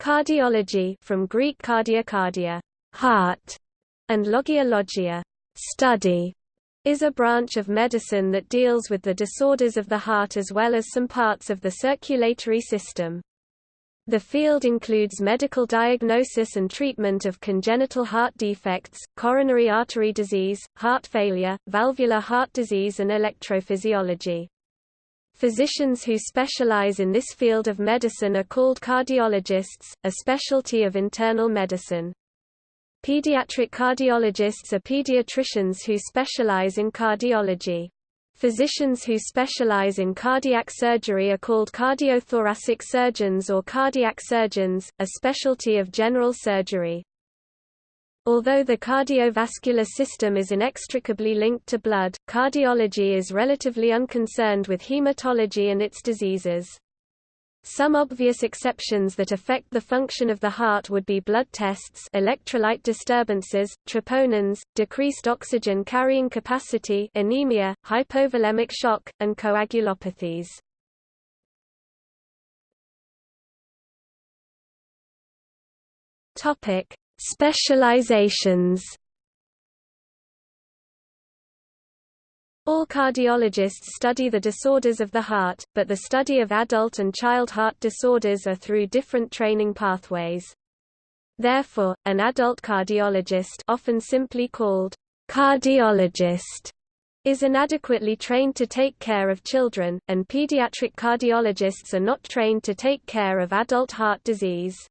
Cardiology from Greek cardia cardia, heart, and logia logia, study, is a branch of medicine that deals with the disorders of the heart as well as some parts of the circulatory system. The field includes medical diagnosis and treatment of congenital heart defects, coronary artery disease, heart failure, valvular heart disease and electrophysiology. Physicians who specialize in this field of medicine are called cardiologists, a specialty of internal medicine. Pediatric cardiologists are pediatricians who specialize in cardiology. Physicians who specialize in cardiac surgery are called cardiothoracic surgeons or cardiac surgeons, a specialty of general surgery. Although the cardiovascular system is inextricably linked to blood, cardiology is relatively unconcerned with hematology and its diseases. Some obvious exceptions that affect the function of the heart would be blood tests electrolyte disturbances, troponins, decreased oxygen carrying capacity anemia, hypovolemic shock, and coagulopathies. Specializations All cardiologists study the disorders of the heart, but the study of adult and child heart disorders are through different training pathways. Therefore, an adult cardiologist often simply called cardiologist is inadequately trained to take care of children, and pediatric cardiologists are not trained to take care of adult heart disease.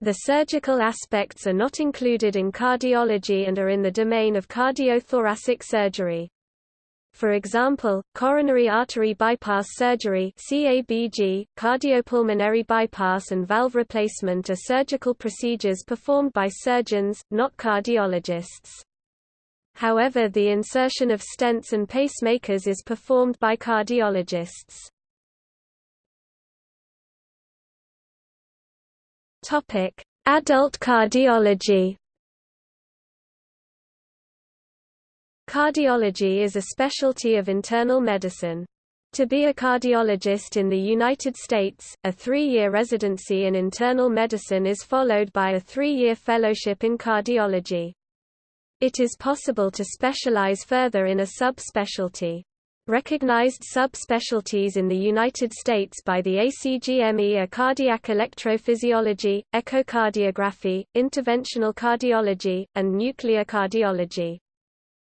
The surgical aspects are not included in cardiology and are in the domain of cardiothoracic surgery. For example, coronary artery bypass surgery CABG, cardiopulmonary bypass and valve replacement are surgical procedures performed by surgeons, not cardiologists. However the insertion of stents and pacemakers is performed by cardiologists. Topic: Adult cardiology. Cardiology is a specialty of internal medicine. To be a cardiologist in the United States, a three-year residency in internal medicine is followed by a three-year fellowship in cardiology. It is possible to specialize further in a subspecialty. Recognized subspecialties in the United States by the ACGME are cardiac electrophysiology, echocardiography, interventional cardiology, and nuclear cardiology.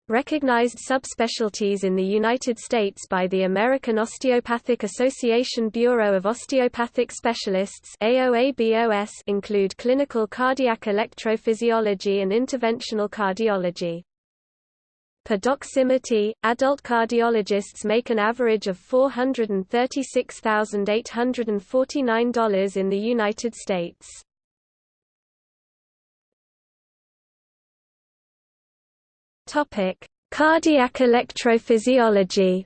Recognized subspecialties in the United States by the American Osteopathic Association Bureau of Osteopathic Specialists include clinical cardiac electrophysiology and interventional cardiology. Per Doximity, adult cardiologists make an average of $436,849 in the United States. Topic: Cardiac electrophysiology.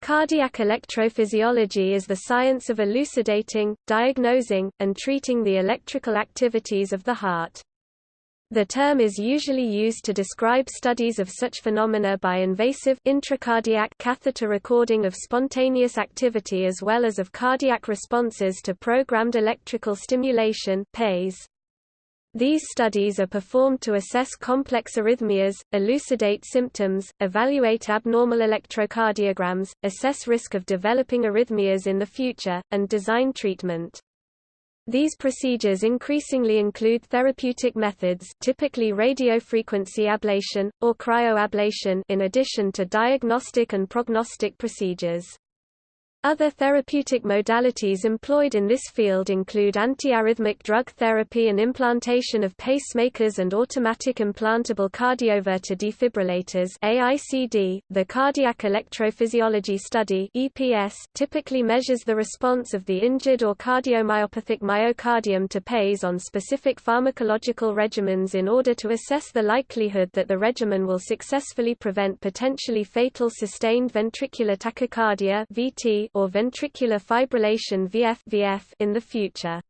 Cardiac electrophysiology is the science of elucidating, diagnosing, and treating the electrical activities of the heart. The term is usually used to describe studies of such phenomena by invasive intracardiac catheter recording of spontaneous activity as well as of cardiac responses to programmed electrical stimulation. These studies are performed to assess complex arrhythmias, elucidate symptoms, evaluate abnormal electrocardiograms, assess risk of developing arrhythmias in the future, and design treatment. These procedures increasingly include therapeutic methods typically radiofrequency ablation, or cryoablation in addition to diagnostic and prognostic procedures. Other therapeutic modalities employed in this field include antiarrhythmic drug therapy and implantation of pacemakers and automatic implantable cardioverter defibrillators AICD. .The cardiac electrophysiology study EPS typically measures the response of the injured or cardiomyopathic myocardium to PAES on specific pharmacological regimens in order to assess the likelihood that the regimen will successfully prevent potentially fatal sustained ventricular tachycardia VT or ventricular fibrillation VF, in the future.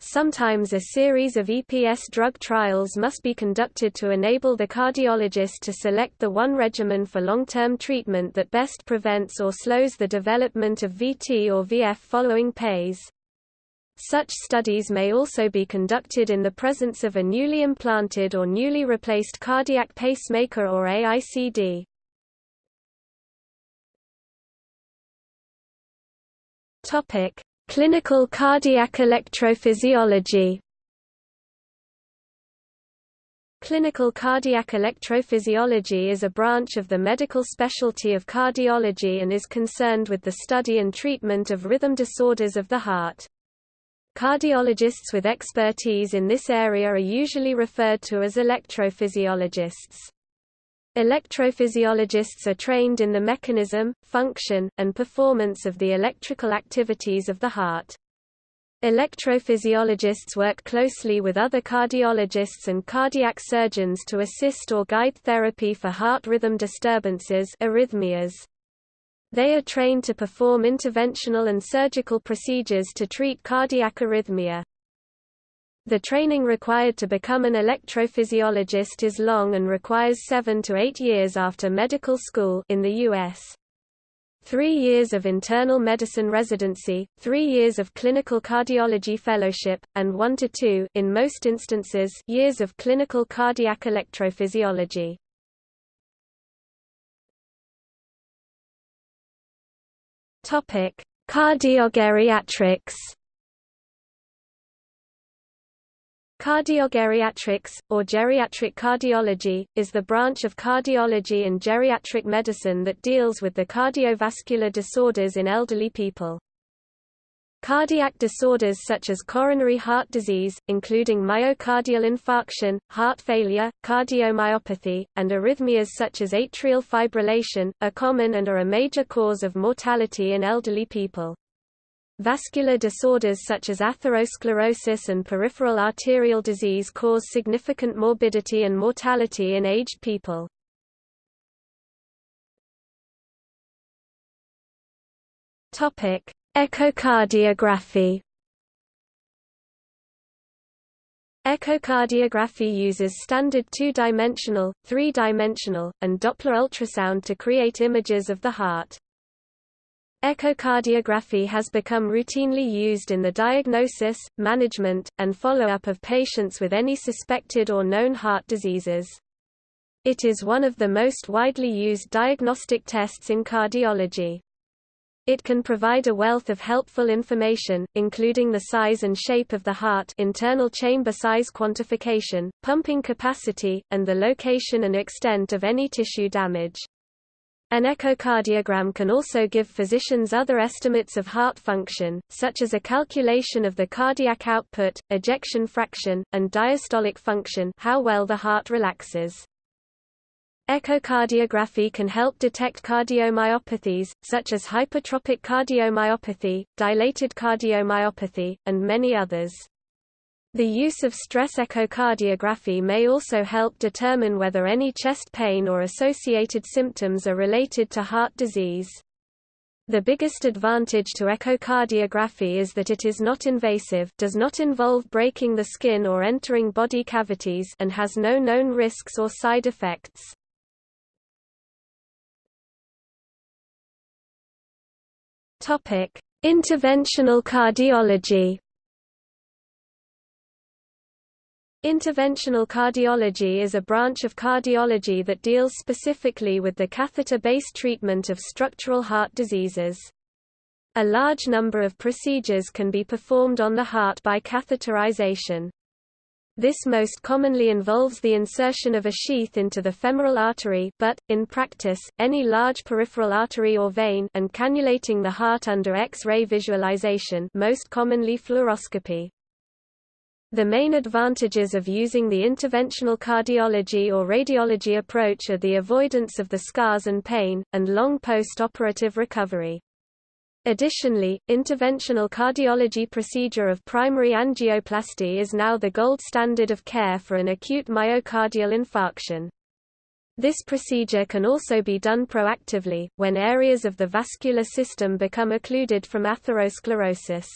Sometimes a series of EPS drug trials must be conducted to enable the cardiologist to select the one regimen for long-term treatment that best prevents or slows the development of VT or VF following PAYS. Such studies may also be conducted in the presence of a newly implanted or newly replaced cardiac pacemaker or AICD. Topic: Clinical cardiac electrophysiology. Clinical cardiac electrophysiology is a branch of the medical specialty of cardiology and is concerned with the study and treatment of rhythm disorders of the heart. Cardiologists with expertise in this area are usually referred to as electrophysiologists. Electrophysiologists are trained in the mechanism, function, and performance of the electrical activities of the heart. Electrophysiologists work closely with other cardiologists and cardiac surgeons to assist or guide therapy for heart rhythm disturbances arrhythmias. They are trained to perform interventional and surgical procedures to treat cardiac arrhythmia. The training required to become an electrophysiologist is long and requires seven to eight years after medical school in the U.S. Three years of internal medicine residency, three years of clinical cardiology fellowship, and one to two in most instances, years of clinical cardiac electrophysiology. Topic: Cardiogeriatrics Cardiogeriatrics, or geriatric cardiology, is the branch of cardiology and geriatric medicine that deals with the cardiovascular disorders in elderly people. Cardiac disorders such as coronary heart disease, including myocardial infarction, heart failure, cardiomyopathy, and arrhythmias such as atrial fibrillation, are common and are a major cause of mortality in elderly people. Vascular disorders such as atherosclerosis and peripheral arterial disease cause significant morbidity and mortality in aged people. Topic: Echocardiography. Echocardiography uses standard two-dimensional, three-dimensional, and Doppler ultrasound to create images of the heart. Echocardiography has become routinely used in the diagnosis, management, and follow-up of patients with any suspected or known heart diseases. It is one of the most widely used diagnostic tests in cardiology. It can provide a wealth of helpful information, including the size and shape of the heart internal chamber size quantification, pumping capacity, and the location and extent of any tissue damage. An echocardiogram can also give physicians other estimates of heart function, such as a calculation of the cardiac output, ejection fraction, and diastolic function how well the heart relaxes. Echocardiography can help detect cardiomyopathies, such as hypertrophic cardiomyopathy, dilated cardiomyopathy, and many others. The use of stress echocardiography may also help determine whether any chest pain or associated symptoms are related to heart disease. The biggest advantage to echocardiography is that it is not invasive does not involve breaking the skin or entering body cavities and has no known risks or side effects. Interventional cardiology Interventional cardiology is a branch of cardiology that deals specifically with the catheter-based treatment of structural heart diseases. A large number of procedures can be performed on the heart by catheterization. This most commonly involves the insertion of a sheath into the femoral artery but, in practice, any large peripheral artery or vein and cannulating the heart under X-ray visualization most commonly fluoroscopy. The main advantages of using the interventional cardiology or radiology approach are the avoidance of the scars and pain, and long post-operative recovery. Additionally, interventional cardiology procedure of primary angioplasty is now the gold standard of care for an acute myocardial infarction. This procedure can also be done proactively, when areas of the vascular system become occluded from atherosclerosis.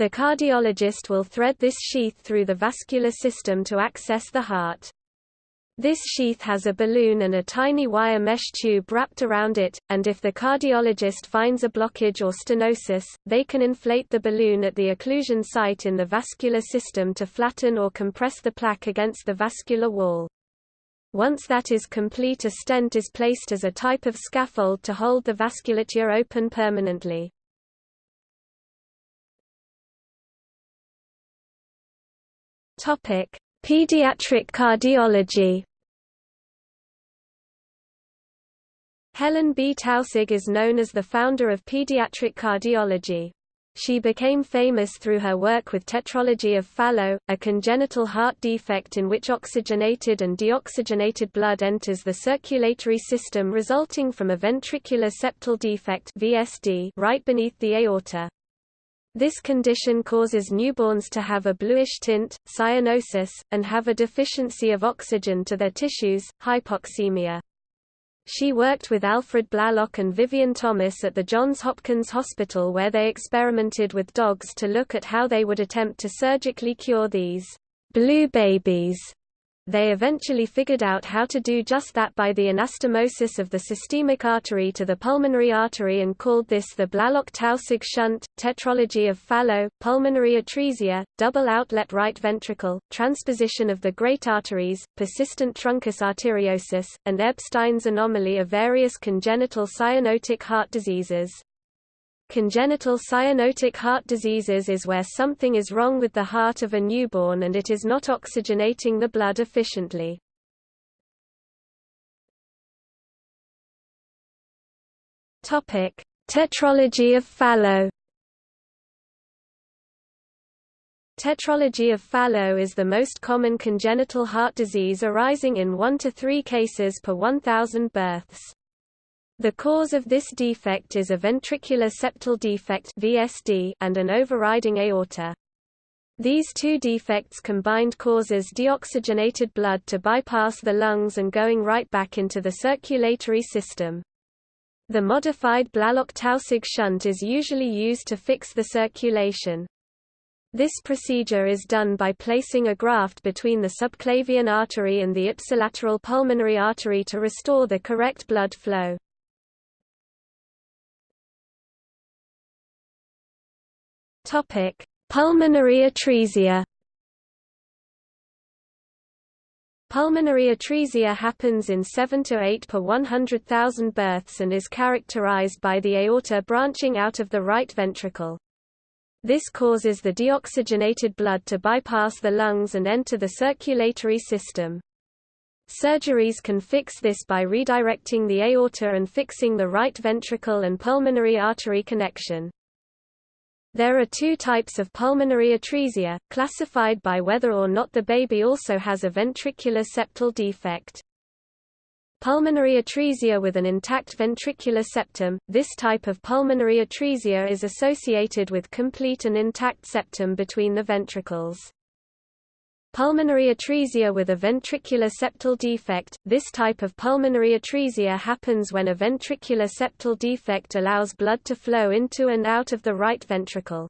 The cardiologist will thread this sheath through the vascular system to access the heart. This sheath has a balloon and a tiny wire mesh tube wrapped around it, and if the cardiologist finds a blockage or stenosis, they can inflate the balloon at the occlusion site in the vascular system to flatten or compress the plaque against the vascular wall. Once that is complete a stent is placed as a type of scaffold to hold the vasculature open permanently. Topic: Pediatric cardiology. Helen B. Taussig is known as the founder of pediatric cardiology. She became famous through her work with tetralogy of Fallot, a congenital heart defect in which oxygenated and deoxygenated blood enters the circulatory system resulting from a ventricular septal defect VSD right beneath the aorta. This condition causes newborns to have a bluish tint, cyanosis, and have a deficiency of oxygen to their tissues, hypoxemia. She worked with Alfred Blalock and Vivian Thomas at the Johns Hopkins Hospital where they experimented with dogs to look at how they would attempt to surgically cure these blue babies they eventually figured out how to do just that by the anastomosis of the systemic artery to the pulmonary artery and called this the Blalock-Taussig shunt, tetralogy of Fallot, pulmonary atresia, double outlet right ventricle, transposition of the great arteries, persistent truncus arteriosus, and Ebstein's anomaly of various congenital cyanotic heart diseases. Congenital cyanotic heart diseases is where something is wrong with the heart of a newborn and it is not oxygenating the blood efficiently. Topic: Tetralogy of Fallot. Tetralogy of Fallot is the most common congenital heart disease arising in 1 to 3 cases per 1,000 births. The cause of this defect is a ventricular septal defect (VSD) and an overriding aorta. These two defects combined causes deoxygenated blood to bypass the lungs and going right back into the circulatory system. The modified Blalock-Taussig shunt is usually used to fix the circulation. This procedure is done by placing a graft between the subclavian artery and the ipsilateral pulmonary artery to restore the correct blood flow. Topic: Pulmonary atresia. Pulmonary atresia happens in 7 to 8 per 100,000 births and is characterized by the aorta branching out of the right ventricle. This causes the deoxygenated blood to bypass the lungs and enter the circulatory system. Surgeries can fix this by redirecting the aorta and fixing the right ventricle and pulmonary artery connection. There are two types of pulmonary atresia, classified by whether or not the baby also has a ventricular septal defect. Pulmonary atresia with an intact ventricular septum – This type of pulmonary atresia is associated with complete and intact septum between the ventricles. Pulmonary atresia with a ventricular septal defect – This type of pulmonary atresia happens when a ventricular septal defect allows blood to flow into and out of the right ventricle.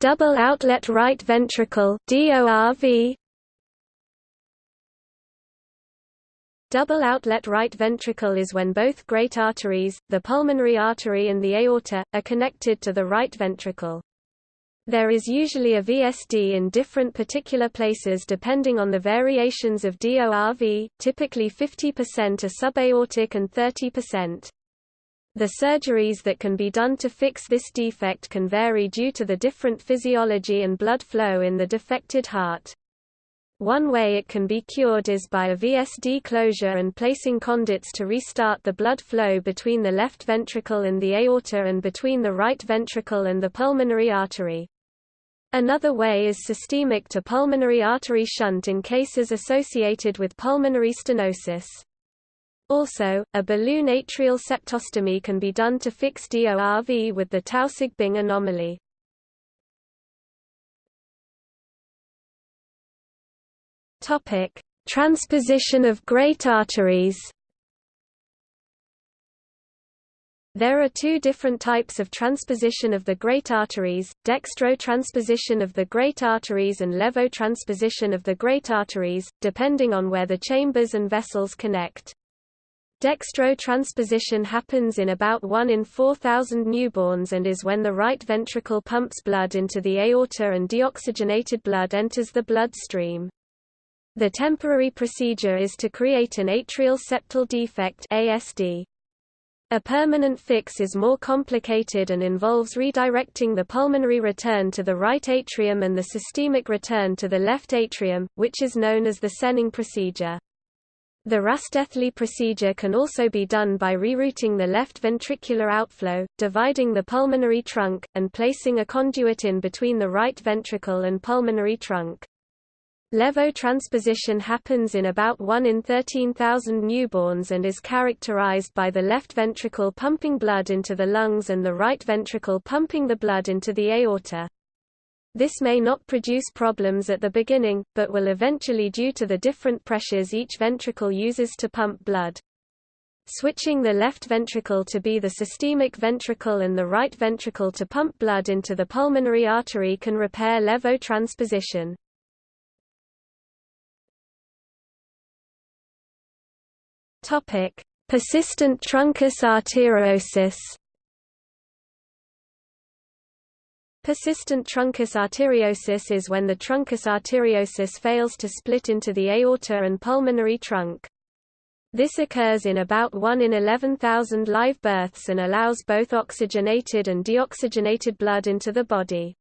Double outlet right ventricle DORV Double outlet right ventricle is when both great arteries, the pulmonary artery and the aorta, are connected to the right ventricle. There is usually a VSD in different particular places depending on the variations of DORV, typically 50% are subaortic and 30%. The surgeries that can be done to fix this defect can vary due to the different physiology and blood flow in the defected heart. One way it can be cured is by a VSD closure and placing conduits to restart the blood flow between the left ventricle and the aorta and between the right ventricle and the pulmonary artery. Another way is systemic to pulmonary artery shunt in cases associated with pulmonary stenosis. Also, a balloon atrial septostomy can be done to fix DORV with the Taussig-Bing anomaly. Topic: Transposition of great arteries. There are two different types of transposition of the great arteries, dextro-transposition of the great arteries and levo-transposition of the great arteries, depending on where the chambers and vessels connect. Dextro-transposition happens in about 1 in 4,000 newborns and is when the right ventricle pumps blood into the aorta and deoxygenated blood enters the blood stream. The temporary procedure is to create an atrial septal defect ASD. A permanent fix is more complicated and involves redirecting the pulmonary return to the right atrium and the systemic return to the left atrium, which is known as the Senning procedure. The Rastelli procedure can also be done by rerouting the left ventricular outflow, dividing the pulmonary trunk, and placing a conduit in between the right ventricle and pulmonary trunk. Levo-transposition happens in about 1 in 13,000 newborns and is characterized by the left ventricle pumping blood into the lungs and the right ventricle pumping the blood into the aorta. This may not produce problems at the beginning, but will eventually due to the different pressures each ventricle uses to pump blood. Switching the left ventricle to be the systemic ventricle and the right ventricle to pump blood into the pulmonary artery can repair levotransposition. Topic: Persistent truncus arteriosus. Persistent truncus arteriosus is when the truncus arteriosus fails to split into the aorta and pulmonary trunk. This occurs in about 1 in 11,000 live births and allows both oxygenated and deoxygenated blood into the body.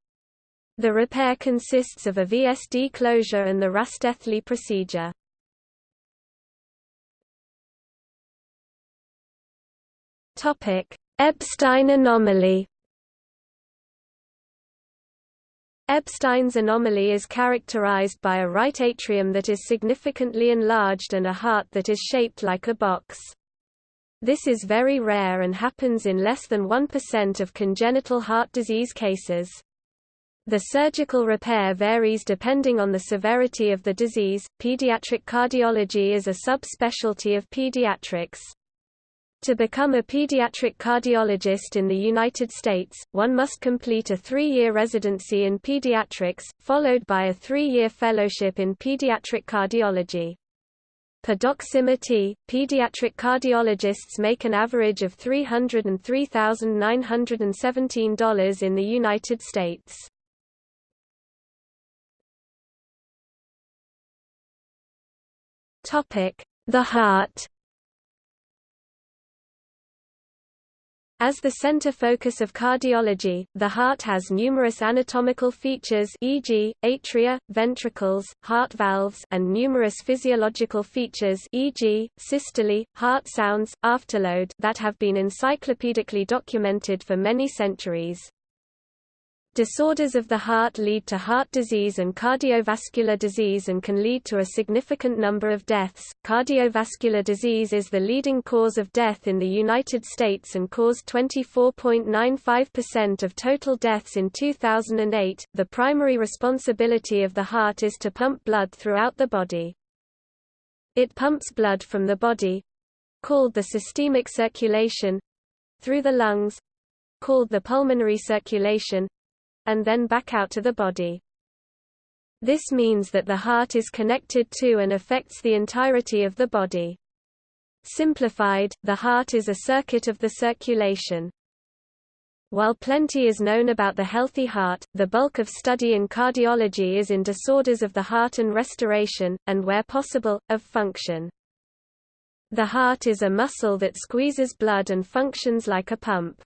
The repair consists of a VSD closure and the Rastelli procedure. Topic: Ebstein anomaly. Ebstein's anomaly is characterized by a right atrium that is significantly enlarged and a heart that is shaped like a box. This is very rare and happens in less than 1% of congenital heart disease cases. The surgical repair varies depending on the severity of the disease. Pediatric cardiology is a subspecialty of pediatrics. To become a pediatric cardiologist in the United States, one must complete a three-year residency in pediatrics, followed by a three-year fellowship in pediatric cardiology. Per Doximity, pediatric cardiologists make an average of $303,917 in the United States. The heart As the center focus of cardiology, the heart has numerous anatomical features e.g., atria, ventricles, heart valves and numerous physiological features e.g., systole, heart sounds, afterload that have been encyclopedically documented for many centuries. Disorders of the heart lead to heart disease and cardiovascular disease and can lead to a significant number of deaths. Cardiovascular disease is the leading cause of death in the United States and caused 24.95% of total deaths in 2008. The primary responsibility of the heart is to pump blood throughout the body. It pumps blood from the body called the systemic circulation through the lungs called the pulmonary circulation and then back out to the body. This means that the heart is connected to and affects the entirety of the body. Simplified, the heart is a circuit of the circulation. While plenty is known about the healthy heart, the bulk of study in cardiology is in disorders of the heart and restoration, and where possible, of function. The heart is a muscle that squeezes blood and functions like a pump.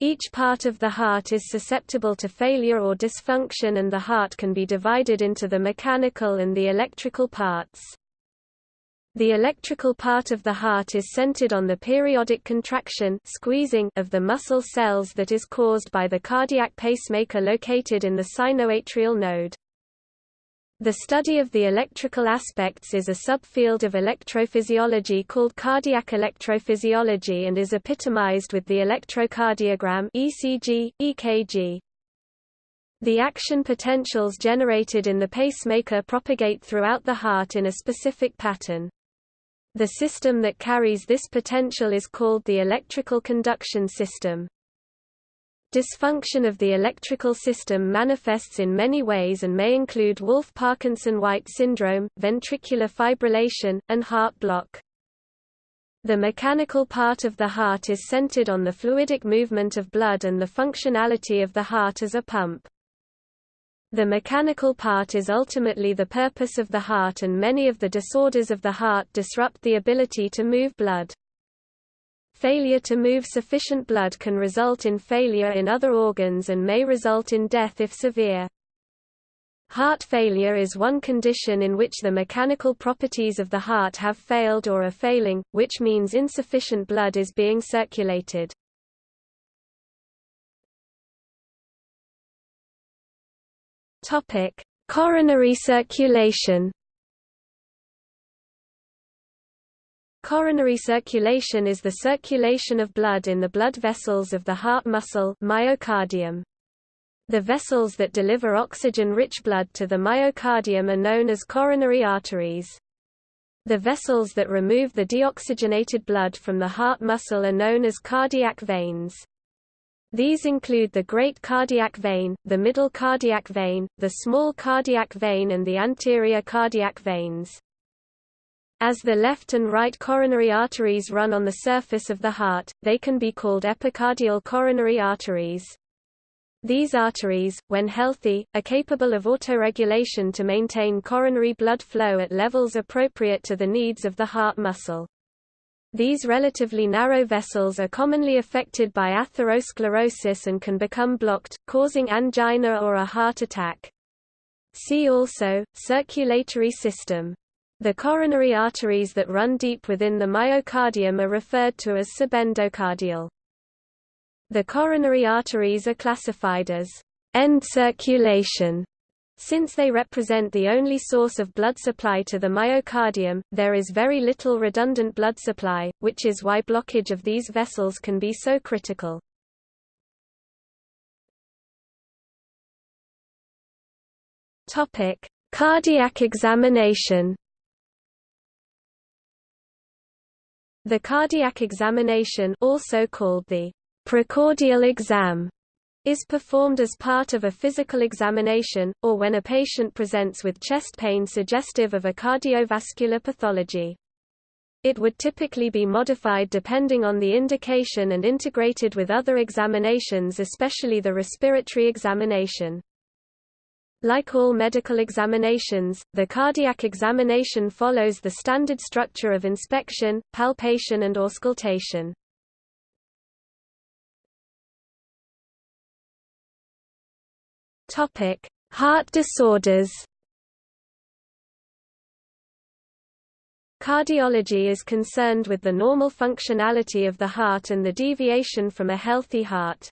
Each part of the heart is susceptible to failure or dysfunction and the heart can be divided into the mechanical and the electrical parts. The electrical part of the heart is centered on the periodic contraction squeezing of the muscle cells that is caused by the cardiac pacemaker located in the sinoatrial node. The study of the electrical aspects is a subfield of electrophysiology called cardiac electrophysiology and is epitomized with the electrocardiogram ECG, EKG. The action potentials generated in the pacemaker propagate throughout the heart in a specific pattern. The system that carries this potential is called the electrical conduction system. Dysfunction of the electrical system manifests in many ways and may include Wolff-Parkinson-White syndrome, ventricular fibrillation, and heart block. The mechanical part of the heart is centered on the fluidic movement of blood and the functionality of the heart as a pump. The mechanical part is ultimately the purpose of the heart and many of the disorders of the heart disrupt the ability to move blood. Failure to move sufficient blood can result in failure in other organs and may result in death if severe. Heart failure is one condition in which the mechanical properties of the heart have failed or are failing, which means insufficient blood is being circulated. Coronary circulation. Coronary circulation is the circulation of blood in the blood vessels of the heart muscle myocardium. The vessels that deliver oxygen-rich blood to the myocardium are known as coronary arteries. The vessels that remove the deoxygenated blood from the heart muscle are known as cardiac veins. These include the great cardiac vein, the middle cardiac vein, the small cardiac vein and the anterior cardiac veins. As the left and right coronary arteries run on the surface of the heart, they can be called epicardial coronary arteries. These arteries, when healthy, are capable of autoregulation to maintain coronary blood flow at levels appropriate to the needs of the heart muscle. These relatively narrow vessels are commonly affected by atherosclerosis and can become blocked, causing angina or a heart attack. See also, circulatory system. The coronary arteries that run deep within the myocardium are referred to as subendocardial. The coronary arteries are classified as end circulation. Since they represent the only source of blood supply to the myocardium, there is very little redundant blood supply, which is why blockage of these vessels can be so critical. Cardiac examination. The cardiac examination also called the Precordial exam is performed as part of a physical examination, or when a patient presents with chest pain suggestive of a cardiovascular pathology. It would typically be modified depending on the indication and integrated with other examinations especially the respiratory examination. Like all medical examinations, the cardiac examination follows the standard structure of inspection, palpation and auscultation. Topic: Heart disorders. Cardiology is concerned with the normal functionality of the heart and the deviation from a healthy heart.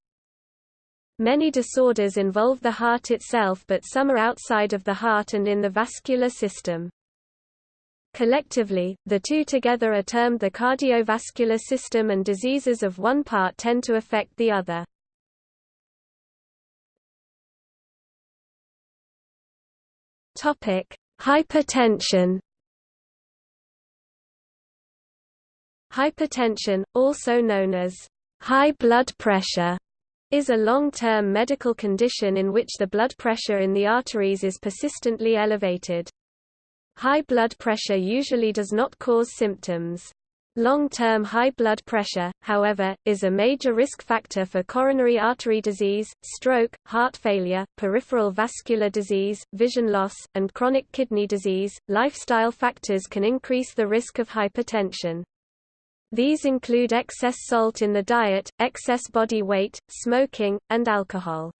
Many disorders involve the heart itself but some are outside of the heart and in the vascular system. Collectively, the two together are termed the cardiovascular system and diseases of one part tend to affect the other. Hypertension. Hypertension, also known as high blood pressure, is a long-term medical condition in which the blood pressure in the arteries is persistently elevated. High blood pressure usually does not cause symptoms. Long-term high blood pressure, however, is a major risk factor for coronary artery disease, stroke, heart failure, peripheral vascular disease, vision loss, and chronic kidney disease. Lifestyle factors can increase the risk of hypertension. These include excess salt in the diet, excess body weight, smoking, and alcohol.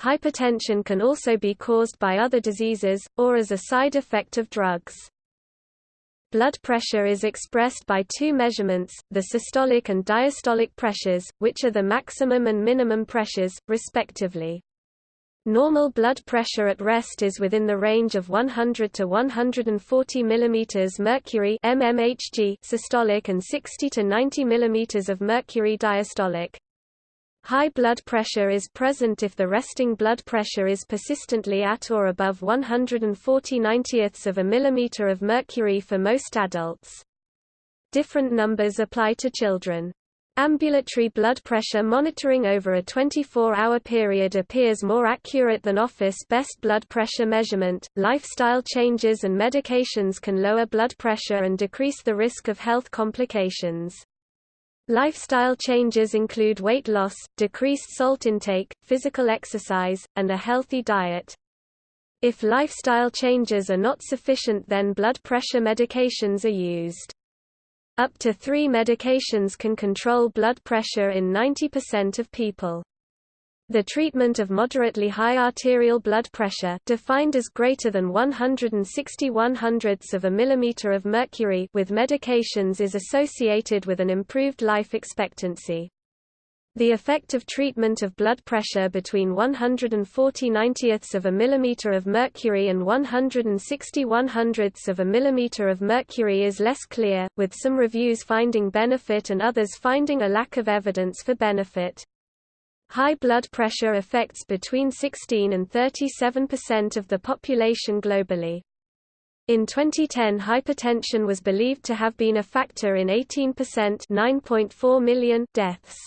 Hypertension can also be caused by other diseases, or as a side effect of drugs. Blood pressure is expressed by two measurements, the systolic and diastolic pressures, which are the maximum and minimum pressures, respectively. Normal blood pressure at rest is within the range of 100 to 140 mm mercury mmHg systolic and 60 to 90 mm of mercury diastolic. High blood pressure is present if the resting blood pressure is persistently at or above 140 90ths of a millimeter of mercury for most adults. Different numbers apply to children. Ambulatory blood pressure monitoring over a 24-hour period appears more accurate than office-best blood pressure measurement. Lifestyle changes and medications can lower blood pressure and decrease the risk of health complications. Lifestyle changes include weight loss, decreased salt intake, physical exercise, and a healthy diet. If lifestyle changes are not sufficient then blood pressure medications are used. Up to three medications can control blood pressure in 90% of people. The treatment of moderately high arterial blood pressure defined as greater than 161 hundredths of a millimeter of mercury with medications is associated with an improved life expectancy. The effect of treatment of blood pressure between 140 90ths of a millimeter of mercury and 161 hundredths of a millimeter of mercury is less clear, with some reviews finding benefit and others finding a lack of evidence for benefit. High blood pressure affects between 16 and 37% of the population globally. In 2010 hypertension was believed to have been a factor in 18% 9.4 million deaths.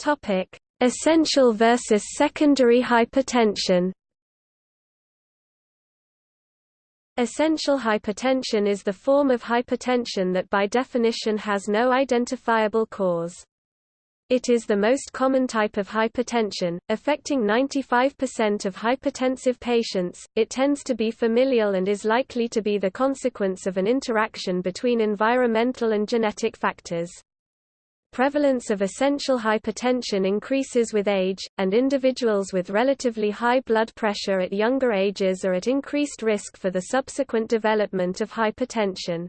Topic: Essential versus secondary hypertension. Essential hypertension is the form of hypertension that by definition has no identifiable cause. It is the most common type of hypertension, affecting 95% of hypertensive patients. It tends to be familial and is likely to be the consequence of an interaction between environmental and genetic factors. Prevalence of essential hypertension increases with age, and individuals with relatively high blood pressure at younger ages are at increased risk for the subsequent development of hypertension.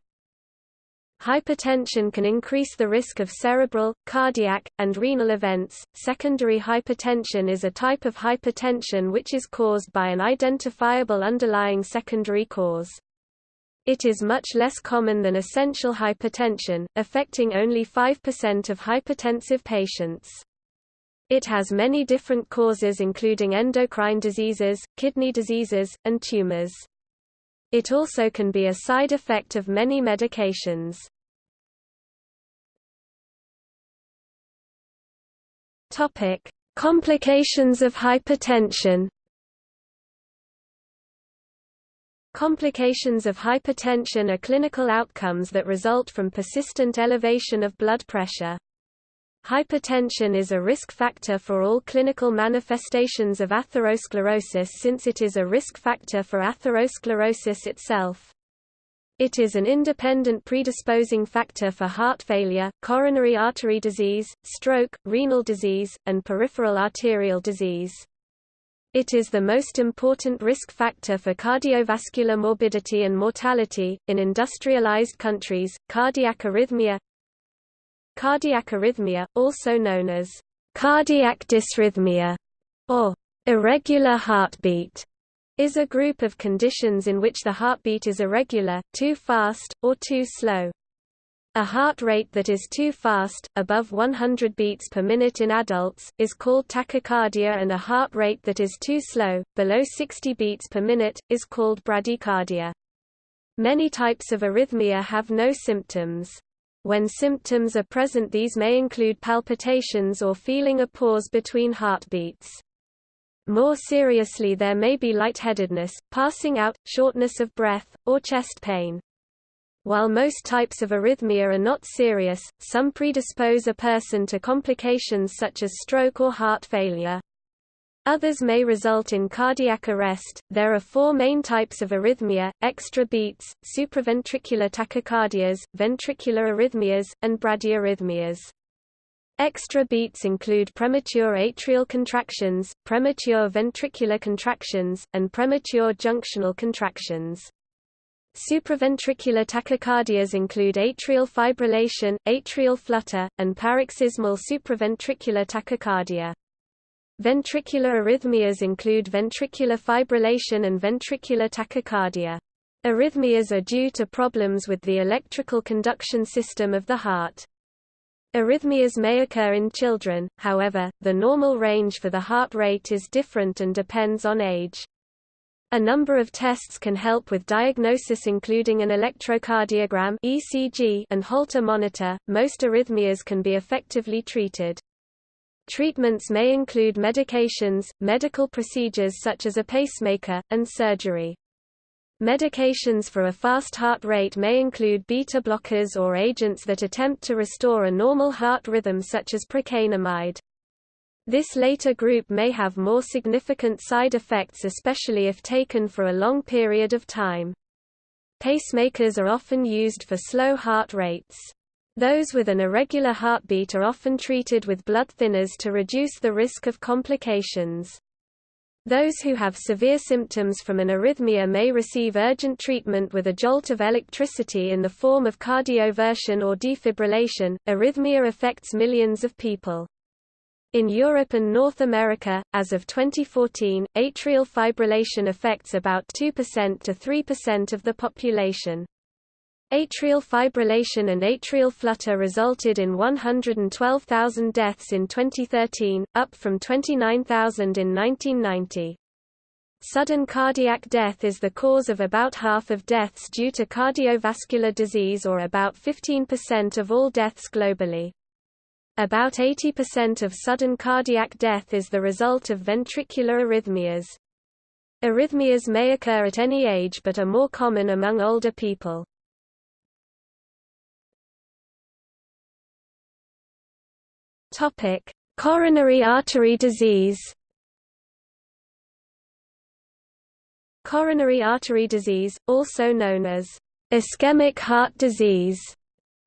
Hypertension can increase the risk of cerebral, cardiac, and renal events. Secondary hypertension is a type of hypertension which is caused by an identifiable underlying secondary cause. It is much less common than essential hypertension, affecting only 5% of hypertensive patients. It has many different causes including endocrine diseases, kidney diseases, and tumors. It also can be a side effect of many medications. Complications of hypertension. Complications of hypertension are clinical outcomes that result from persistent elevation of blood pressure. Hypertension is a risk factor for all clinical manifestations of atherosclerosis since it is a risk factor for atherosclerosis itself. It is an independent predisposing factor for heart failure, coronary artery disease, stroke, renal disease, and peripheral arterial disease. It is the most important risk factor for cardiovascular morbidity and mortality. In industrialized countries, cardiac arrhythmia Cardiac arrhythmia, also known as cardiac dysrhythmia or irregular heartbeat, is a group of conditions in which the heartbeat is irregular, too fast, or too slow. A heart rate that is too fast, above 100 beats per minute in adults, is called tachycardia and a heart rate that is too slow, below 60 beats per minute, is called bradycardia. Many types of arrhythmia have no symptoms. When symptoms are present these may include palpitations or feeling a pause between heartbeats. More seriously there may be lightheadedness, passing out, shortness of breath, or chest pain. While most types of arrhythmia are not serious, some predispose a person to complications such as stroke or heart failure. Others may result in cardiac arrest. There are four main types of arrhythmia extra beats, supraventricular tachycardias, ventricular arrhythmias, and bradyarrhythmias. Extra beats include premature atrial contractions, premature ventricular contractions, and premature junctional contractions. Supraventricular tachycardias include atrial fibrillation, atrial flutter, and paroxysmal supraventricular tachycardia. Ventricular arrhythmias include ventricular fibrillation and ventricular tachycardia. Arrhythmias are due to problems with the electrical conduction system of the heart. Arrhythmias may occur in children, however, the normal range for the heart rate is different and depends on age. A number of tests can help with diagnosis including an electrocardiogram (ECG) and Holter monitor. Most arrhythmias can be effectively treated. Treatments may include medications, medical procedures such as a pacemaker, and surgery. Medications for a fast heart rate may include beta blockers or agents that attempt to restore a normal heart rhythm such as procainamide. This later group may have more significant side effects especially if taken for a long period of time. Pacemakers are often used for slow heart rates. Those with an irregular heartbeat are often treated with blood thinners to reduce the risk of complications. Those who have severe symptoms from an arrhythmia may receive urgent treatment with a jolt of electricity in the form of cardioversion or defibrillation. Arrhythmia affects millions of people. In Europe and North America, as of 2014, atrial fibrillation affects about 2% to 3% of the population. Atrial fibrillation and atrial flutter resulted in 112,000 deaths in 2013, up from 29,000 in 1990. Sudden cardiac death is the cause of about half of deaths due to cardiovascular disease or about 15% of all deaths globally. About 80% of sudden cardiac death is the result of ventricular arrhythmias. Arrhythmias may occur at any age but are more common among older people. Topic: Coronary artery disease. Coronary artery disease, also known as ischemic heart disease,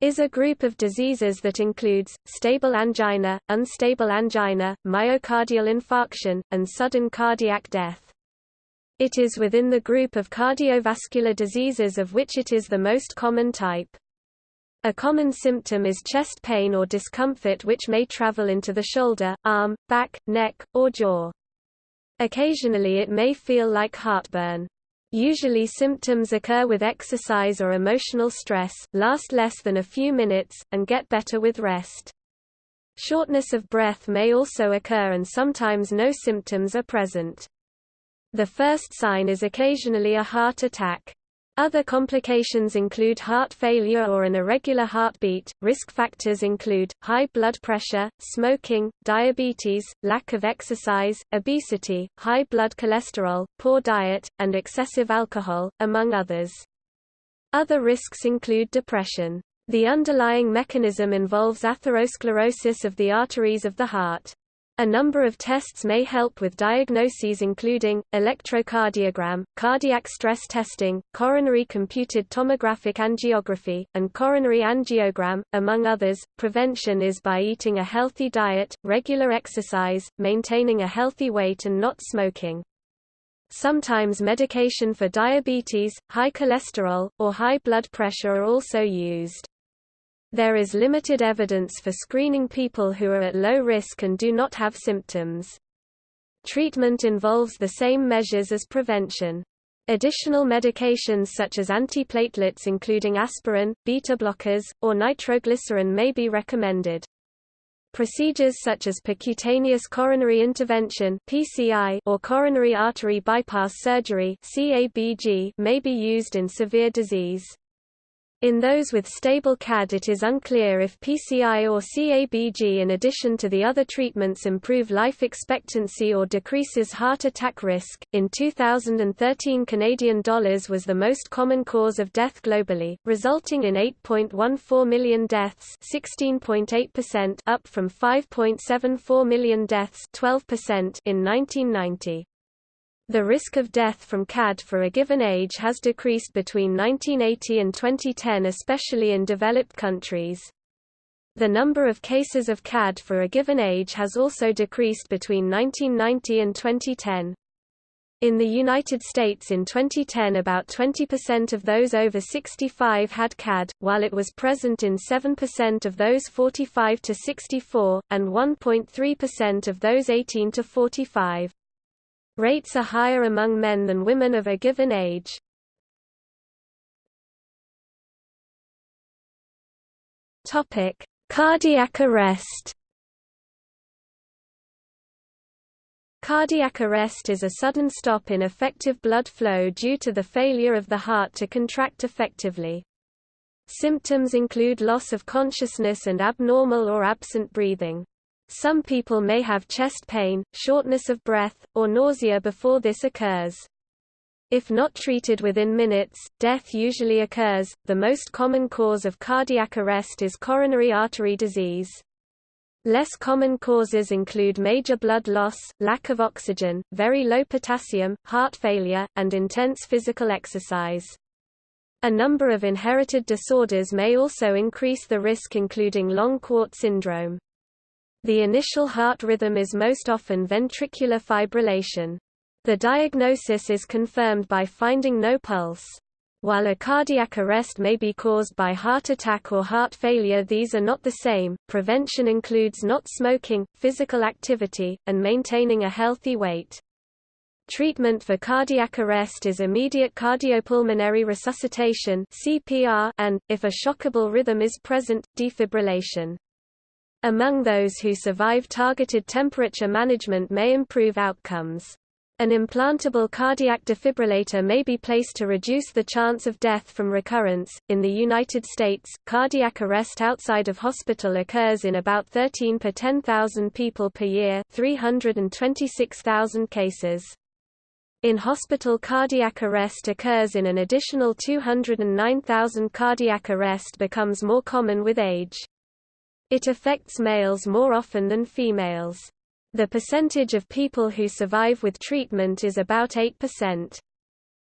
is a group of diseases that includes, stable angina, unstable angina, myocardial infarction, and sudden cardiac death. It is within the group of cardiovascular diseases of which it is the most common type. A common symptom is chest pain or discomfort which may travel into the shoulder, arm, back, neck, or jaw. Occasionally it may feel like heartburn. Usually symptoms occur with exercise or emotional stress, last less than a few minutes, and get better with rest. Shortness of breath may also occur and sometimes no symptoms are present. The first sign is occasionally a heart attack. Other complications include heart failure or an irregular heartbeat. Risk factors include high blood pressure, smoking, diabetes, lack of exercise, obesity, high blood cholesterol, poor diet, and excessive alcohol, among others. Other risks include depression. The underlying mechanism involves atherosclerosis of the arteries of the heart. A number of tests may help with diagnoses including, electrocardiogram, cardiac stress testing, coronary computed tomographic angiography, and coronary angiogram, among others. Prevention is by eating a healthy diet, regular exercise, maintaining a healthy weight and not smoking. Sometimes medication for diabetes, high cholesterol, or high blood pressure are also used. There is limited evidence for screening people who are at low risk and do not have symptoms. Treatment involves the same measures as prevention. Additional medications such as antiplatelets including aspirin, beta blockers, or nitroglycerin may be recommended. Procedures such as percutaneous coronary intervention (PCI) or coronary artery bypass surgery (CABG) may be used in severe disease. In those with stable CAD it is unclear if PCI or CABG in addition to the other treatments improve life expectancy or decreases heart attack risk. In 2013 Canadian dollars was the most common cause of death globally, resulting in 8.14 million deaths, 16.8% up from 5.74 million deaths, 12% in 1990. The risk of death from CAD for a given age has decreased between 1980 and 2010 especially in developed countries. The number of cases of CAD for a given age has also decreased between 1990 and 2010. In the United States in 2010 about 20% of those over 65 had CAD, while it was present in 7% of those 45 to 64, and 1.3% of those 18 to 45. Rates are higher among men than women of a given age. Topic: Cardiac arrest. Cardiac arrest is a sudden stop in effective blood flow due to the failure of the heart to contract effectively. Symptoms include loss of consciousness and abnormal or absent breathing. Some people may have chest pain, shortness of breath, or nausea before this occurs. If not treated within minutes, death usually occurs. The most common cause of cardiac arrest is coronary artery disease. Less common causes include major blood loss, lack of oxygen, very low potassium, heart failure, and intense physical exercise. A number of inherited disorders may also increase the risk including long QT syndrome. The initial heart rhythm is most often ventricular fibrillation. The diagnosis is confirmed by finding no pulse. While a cardiac arrest may be caused by heart attack or heart failure these are not the same. Prevention includes not smoking, physical activity, and maintaining a healthy weight. Treatment for cardiac arrest is immediate cardiopulmonary resuscitation CPR and, if a shockable rhythm is present, defibrillation. Among those who survive targeted temperature management may improve outcomes. An implantable cardiac defibrillator may be placed to reduce the chance of death from recurrence. In the United States, cardiac arrest outside of hospital occurs in about 13 per 10,000 people per year, 326,000 cases. In hospital cardiac arrest occurs in an additional 209,000 cardiac arrest becomes more common with age. It affects males more often than females. The percentage of people who survive with treatment is about 8%.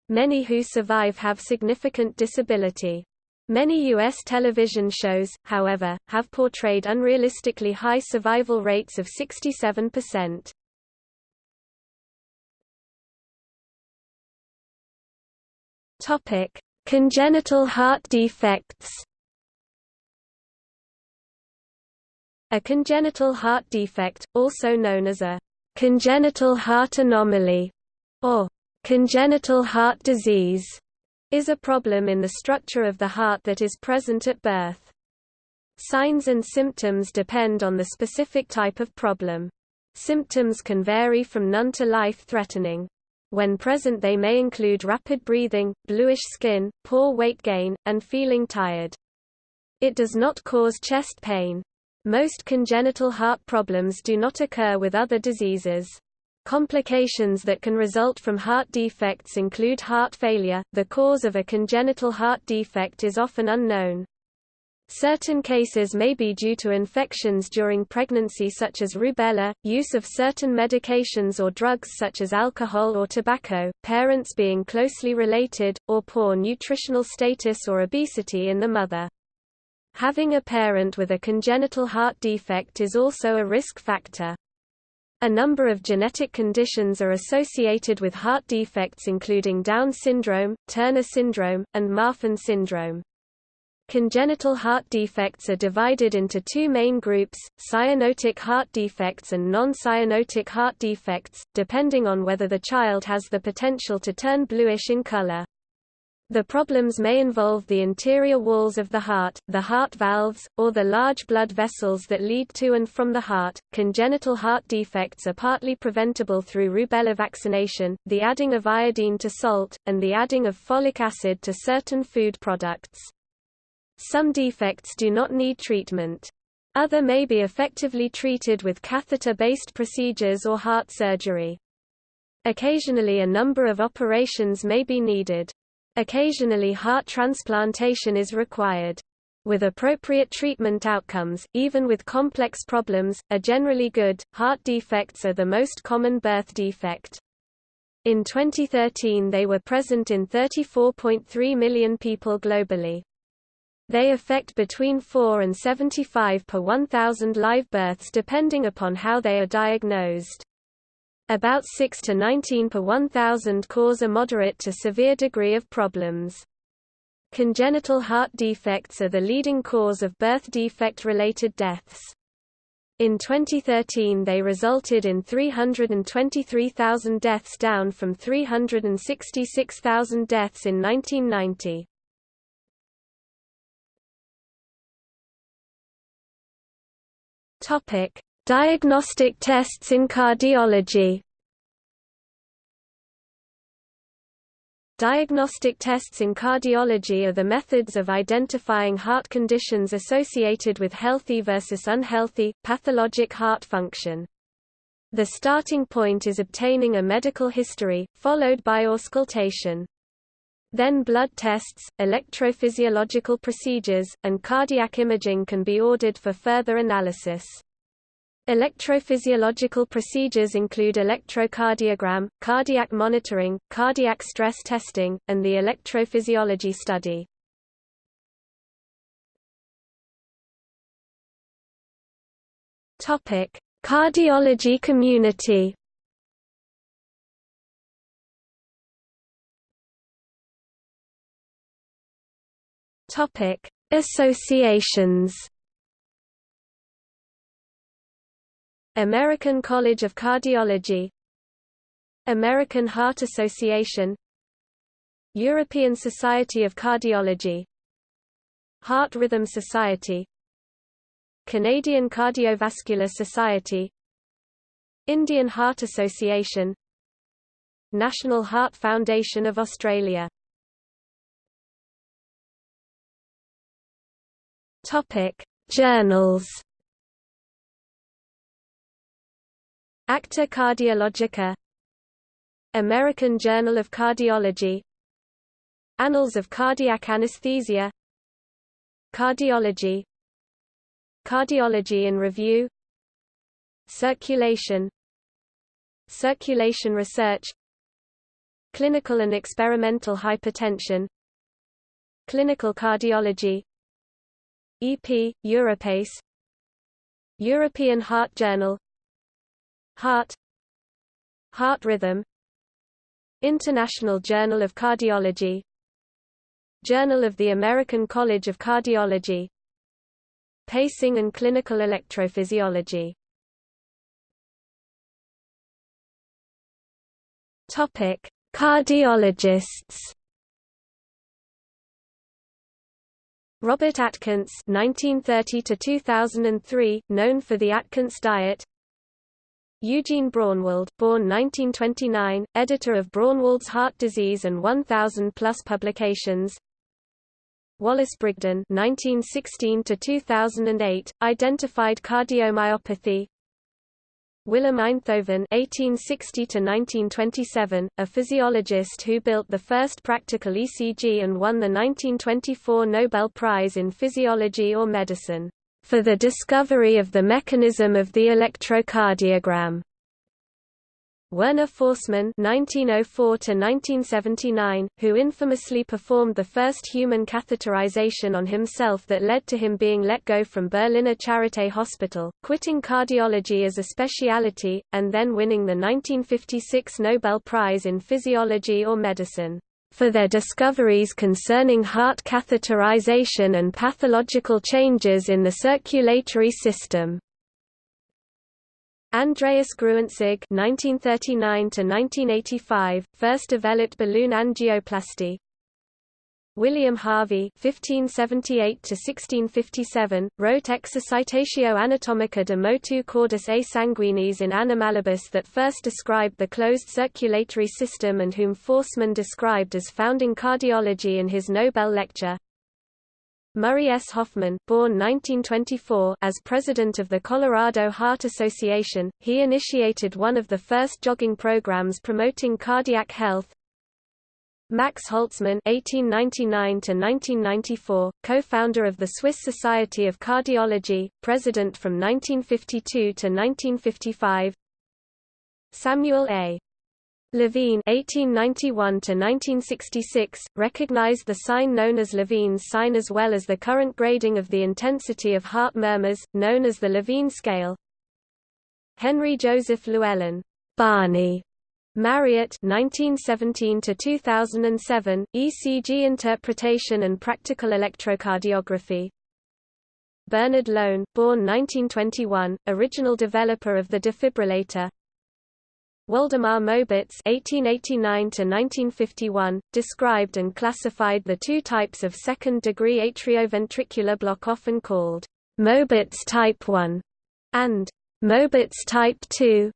Many who survive have significant disability. Many U.S. television shows, however, have portrayed unrealistically high survival rates of 67%. Topic: Congenital heart defects. A congenital heart defect, also known as a congenital heart anomaly or congenital heart disease, is a problem in the structure of the heart that is present at birth. Signs and symptoms depend on the specific type of problem. Symptoms can vary from none to life-threatening. When present they may include rapid breathing, bluish skin, poor weight gain, and feeling tired. It does not cause chest pain. Most congenital heart problems do not occur with other diseases. Complications that can result from heart defects include heart failure. The cause of a congenital heart defect is often unknown. Certain cases may be due to infections during pregnancy such as rubella, use of certain medications or drugs such as alcohol or tobacco, parents being closely related, or poor nutritional status or obesity in the mother. Having a parent with a congenital heart defect is also a risk factor. A number of genetic conditions are associated with heart defects including Down syndrome, Turner syndrome, and Marfan syndrome. Congenital heart defects are divided into two main groups, cyanotic heart defects and non-cyanotic heart defects, depending on whether the child has the potential to turn bluish in color. The problems may involve the interior walls of the heart, the heart valves, or the large blood vessels that lead to and from the heart. Congenital heart defects are partly preventable through rubella vaccination, the adding of iodine to salt, and the adding of folic acid to certain food products. Some defects do not need treatment. Other may be effectively treated with catheter-based procedures or heart surgery. Occasionally a number of operations may be needed. Occasionally heart transplantation is required. With appropriate treatment outcomes, even with complex problems, are generally good. Heart defects are the most common birth defect. In 2013 they were present in 34.3 million people globally. They affect between 4 and 75 per 1,000 live births depending upon how they are diagnosed. About 6 to 19 per 1,000 cause a moderate to severe degree of problems. Congenital heart defects are the leading cause of birth defect-related deaths. In 2013 they resulted in 323,000 deaths down from 366,000 deaths in 1990. Topic: Diagnostic tests in cardiology Diagnostic tests in cardiology are the methods of identifying heart conditions associated with healthy versus unhealthy, pathologic heart function. The starting point is obtaining a medical history, followed by auscultation. Then blood tests, electrophysiological procedures, and cardiac imaging can be ordered for further analysis. Electrophysiological procedures include electrocardiogram, cardiac monitoring, cardiac stress testing, and the electrophysiology study. Topic: Cardiology community. Topic: Associations. American College of Cardiology American Heart Association European Society of Cardiology Heart Rhythm Society Canadian Cardiovascular Society Indian Heart Association National Heart Foundation of Australia. Topic Journals Acta Cardiologica. American Journal of Cardiology. Annals of Cardiac Anesthesia. Cardiology. Cardiology in Review. Circulation. Circulation Research. Clinical and Experimental Hypertension. Clinical Cardiology. EP, Europace. European Heart Journal Heart. Heart Rhythm. International Journal of Cardiology. Journal of the American College of Cardiology. Pacing and Clinical Electrophysiology. Topic: Cardiologists. Robert Atkins (1930–2003), known for the Atkins diet. Eugene Braunwald, born 1929, editor of Braunwald's Heart Disease and 1,000-plus publications. Wallace Brigden 1916 to 2008, identified cardiomyopathy. Willem Einthoven (1860–1927), a physiologist who built the first practical ECG and won the 1924 Nobel Prize in Physiology or Medicine for the discovery of the mechanism of the electrocardiogram. Werner Forssmann (1904–1979), who infamously performed the first human catheterization on himself that led to him being let go from Berliner Charité Hospital, quitting cardiology as a specialty, and then winning the 1956 Nobel Prize in Physiology or Medicine for their discoveries concerning heart catheterization and pathological changes in the circulatory system. Andreas Gruentzig (1939–1985) first developed balloon angioplasty. William Harvey (1578–1657) wrote Exercitatio anatomica de motu cordis a sanguinis in Animalibus that first described the closed circulatory system and whom Forssmann described as founding cardiology in his Nobel lecture. Murray S. Hoffman, born 1924, as president of the Colorado Heart Association, he initiated one of the first jogging programs promoting cardiac health, Max Holzmann (1899–1994), co-founder of the Swiss Society of Cardiology, president from 1952 to 1955. Samuel A. Levine (1891–1966) recognized the sign known as Levine's sign as well as the current grading of the intensity of heart murmurs, known as the Levine scale. Henry Joseph Llewellyn, Barney Marriott 1917 to 2007 ECG interpretation and practical electrocardiography Bernard Lown born 1921 original developer of the defibrillator Waldemar Mobitz (1889–1951) described and classified the two types of second-degree atrioventricular block, often called Mobitz type 1 and Mobitz type 2.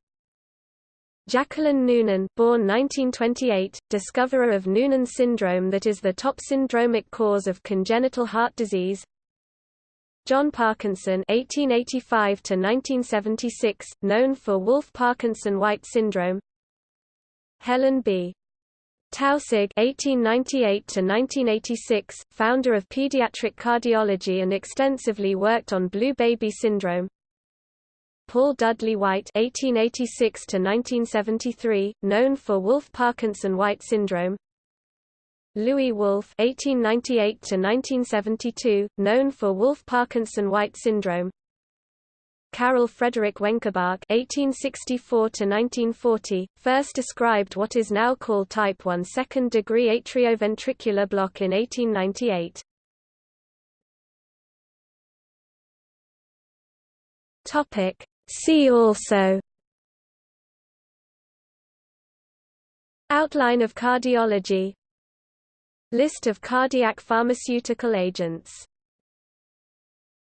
Jacqueline Noonan born 1928, discoverer of Noonan syndrome that is the top syndromic cause of congenital heart disease John Parkinson (1885–1976), known for Wolff-Parkinson-White syndrome. Helen B. Taussig (1898–1986), founder of pediatric cardiology and extensively worked on blue baby syndrome. Paul Dudley White (1886–1973), known for Wolff-Parkinson-White syndrome. Louis Wolff (1898–1972), known for Wolff-Parkinson-White syndrome. Karel Frederik Wenckebach (1864–1940) first described what is now called type 1 second-degree atrioventricular block in 1898. Topic See also Outline of cardiology List of cardiac pharmaceutical agents